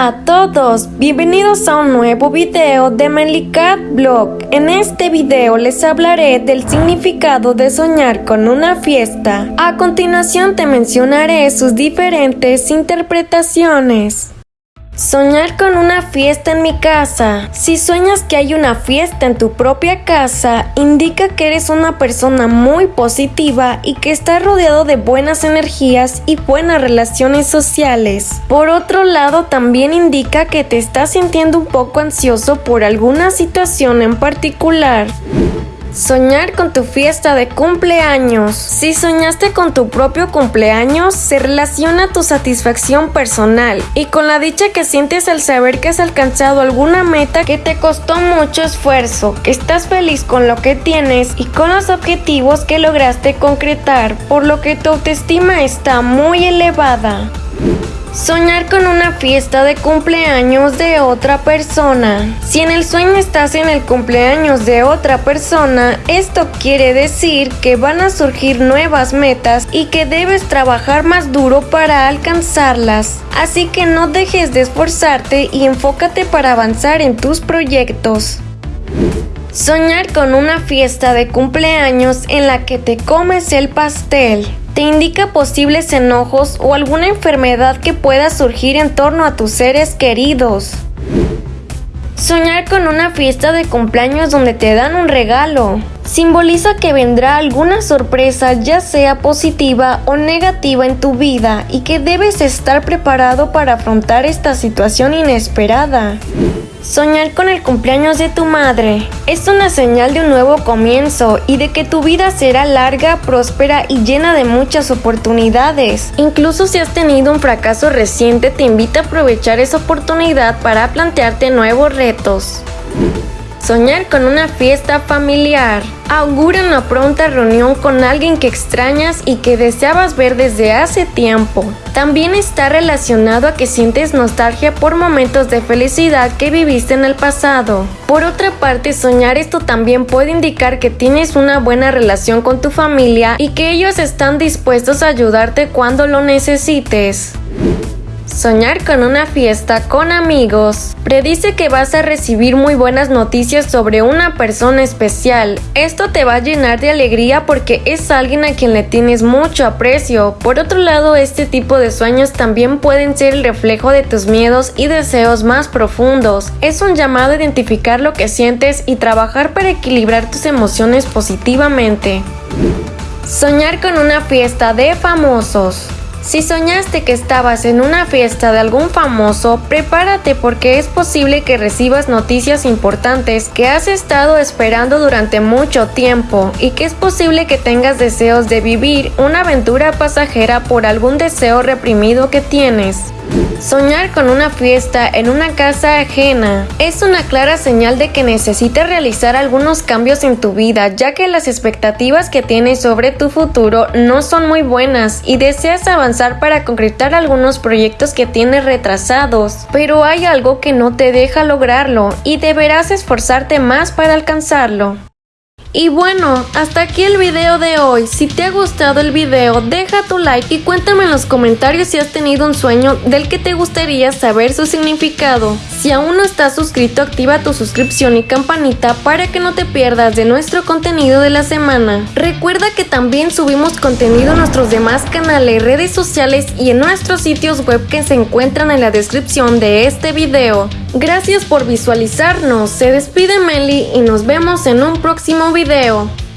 Hola a todos, bienvenidos a un nuevo video de Melicat Blog. En este video les hablaré del significado de soñar con una fiesta. A continuación te mencionaré sus diferentes interpretaciones. Soñar con una fiesta en mi casa. Si sueñas que hay una fiesta en tu propia casa, indica que eres una persona muy positiva y que estás rodeado de buenas energías y buenas relaciones sociales. Por otro lado, también indica que te estás sintiendo un poco ansioso por alguna situación en particular. Soñar con tu fiesta de cumpleaños. Si soñaste con tu propio cumpleaños, se relaciona tu satisfacción personal y con la dicha que sientes al saber que has alcanzado alguna meta que te costó mucho esfuerzo, que estás feliz con lo que tienes y con los objetivos que lograste concretar, por lo que tu autoestima está muy elevada. Soñar con una fiesta de cumpleaños de otra persona. Si en el sueño estás en el cumpleaños de otra persona, esto quiere decir que van a surgir nuevas metas y que debes trabajar más duro para alcanzarlas. Así que no dejes de esforzarte y enfócate para avanzar en tus proyectos. Soñar con una fiesta de cumpleaños en la que te comes el pastel te indica posibles enojos o alguna enfermedad que pueda surgir en torno a tus seres queridos. Soñar con una fiesta de cumpleaños donde te dan un regalo. Simboliza que vendrá alguna sorpresa ya sea positiva o negativa en tu vida y que debes estar preparado para afrontar esta situación inesperada. Soñar con el cumpleaños de tu madre es una señal de un nuevo comienzo y de que tu vida será larga, próspera y llena de muchas oportunidades. Incluso si has tenido un fracaso reciente, te invita a aprovechar esa oportunidad para plantearte nuevos retos. Soñar con una fiesta familiar. Augura una pronta reunión con alguien que extrañas y que deseabas ver desde hace tiempo. También está relacionado a que sientes nostalgia por momentos de felicidad que viviste en el pasado. Por otra parte, soñar esto también puede indicar que tienes una buena relación con tu familia y que ellos están dispuestos a ayudarte cuando lo necesites. Soñar con una fiesta con amigos. Predice que vas a recibir muy buenas noticias sobre una persona especial. Esto te va a llenar de alegría porque es alguien a quien le tienes mucho aprecio. Por otro lado, este tipo de sueños también pueden ser el reflejo de tus miedos y deseos más profundos. Es un llamado a identificar lo que sientes y trabajar para equilibrar tus emociones positivamente. Soñar con una fiesta de famosos. Si soñaste que estabas en una fiesta de algún famoso, prepárate porque es posible que recibas noticias importantes que has estado esperando durante mucho tiempo y que es posible que tengas deseos de vivir una aventura pasajera por algún deseo reprimido que tienes. Soñar con una fiesta en una casa ajena es una clara señal de que necesitas realizar algunos cambios en tu vida ya que las expectativas que tienes sobre tu futuro no son muy buenas y deseas avanzar para concretar algunos proyectos que tienes retrasados, pero hay algo que no te deja lograrlo y deberás esforzarte más para alcanzarlo. Y bueno, hasta aquí el video de hoy. Si te ha gustado el video, deja tu like y cuéntame en los comentarios si has tenido un sueño del que te gustaría saber su significado. Si aún no estás suscrito, activa tu suscripción y campanita para que no te pierdas de nuestro contenido de la semana. Recuerda que también subimos contenido en nuestros demás canales, redes sociales y en nuestros sitios web que se encuentran en la descripción de este video. Gracias por visualizarnos, se despide Meli y nos vemos en un próximo video.